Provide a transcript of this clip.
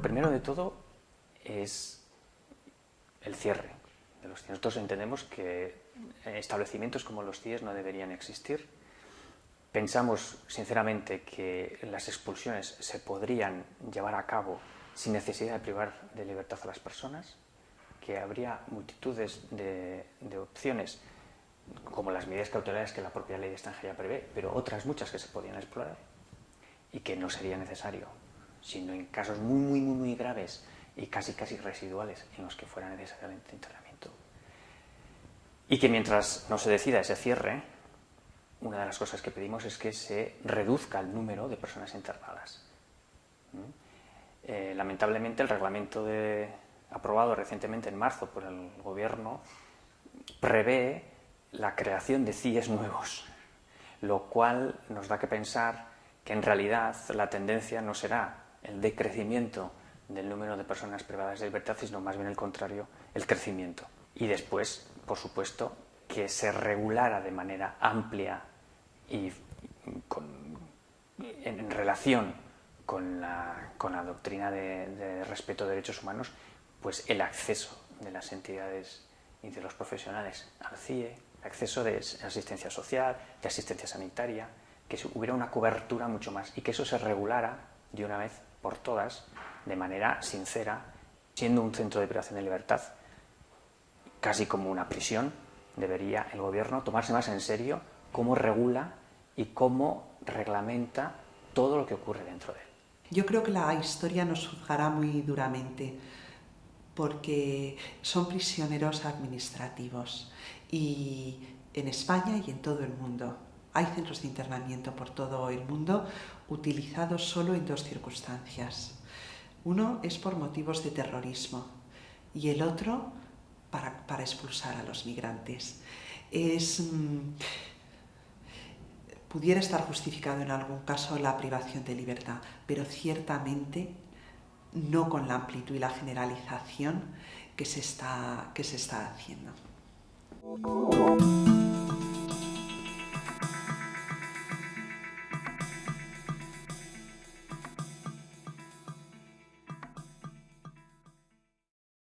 primero de todo es el cierre de los CIES. Nosotros entendemos que establecimientos como los CIES no deberían existir. Pensamos, sinceramente, que las expulsiones se podrían llevar a cabo sin necesidad de privar de libertad a las personas, que habría multitudes de, de opciones como las medidas cautelares que la propia ley de extranjería prevé, pero otras muchas que se podían explorar y que no sería necesario, sino en casos muy, muy, muy, muy graves y casi, casi residuales en los que fuera necesario el internamiento. Y que mientras no se decida ese cierre, una de las cosas que pedimos es que se reduzca el número de personas internadas. ¿Mm? Eh, lamentablemente el reglamento de, aprobado recientemente en marzo por el gobierno prevé la creación de CIES nuevos, lo cual nos da que pensar que en realidad la tendencia no será el decrecimiento del número de personas privadas de libertad, sino más bien el contrario, el crecimiento. Y después, por supuesto, que se regulara de manera amplia y en, relación con la, doctrina de, respeto de derechos humanos, pues el acceso de las entidades y de los profesionales al CIE, acceso de asistencia social, de asistencia sanitaria, que hubiera una cobertura mucho más y que eso se regulara de una vez por todas, de manera sincera, siendo un centro de privación de libertad, casi como una prisión, debería el gobierno tomarse más en serio cómo regula y cómo reglamenta todo lo que ocurre dentro de él. Yo creo que la historia nos juzgará muy duramente porque son prisioneros administrativos y en España y en todo el mundo. Hay centros de internamiento por todo el mundo utilizados solo en dos circunstancias. Uno es por motivos de terrorismo y el otro para, expulsar a los migrantes. Es, mm, pudiera estar justificado en algún caso la privación de libertad, pero ciertamente no con la amplitud y la generalización que se está, que se está haciendo.